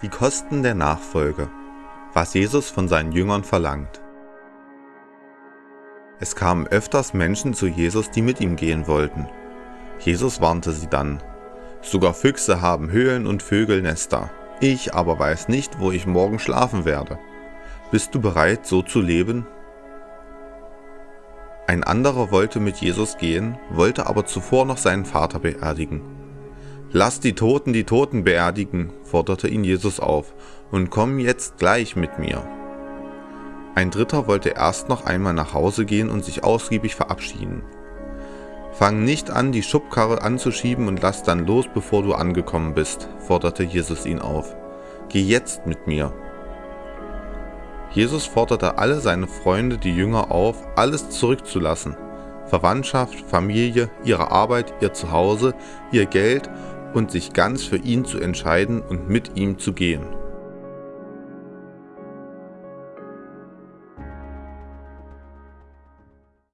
Die Kosten der Nachfolge. Was Jesus von seinen Jüngern verlangt. Es kamen öfters Menschen zu Jesus, die mit ihm gehen wollten. Jesus warnte sie dann. Sogar Füchse haben Höhlen und Vögel Nester. Ich aber weiß nicht, wo ich morgen schlafen werde. Bist du bereit, so zu leben? Ein anderer wollte mit Jesus gehen, wollte aber zuvor noch seinen Vater beerdigen. Lass die Toten die Toten beerdigen, forderte ihn Jesus auf, und komm jetzt gleich mit mir. Ein Dritter wollte erst noch einmal nach Hause gehen und sich ausgiebig verabschieden. Fang nicht an, die Schubkarre anzuschieben und lass dann los, bevor du angekommen bist, forderte Jesus ihn auf. Geh jetzt mit mir. Jesus forderte alle seine Freunde, die Jünger auf, alles zurückzulassen. Verwandtschaft, Familie, ihre Arbeit, ihr Zuhause, ihr Geld und sich ganz für ihn zu entscheiden und mit ihm zu gehen.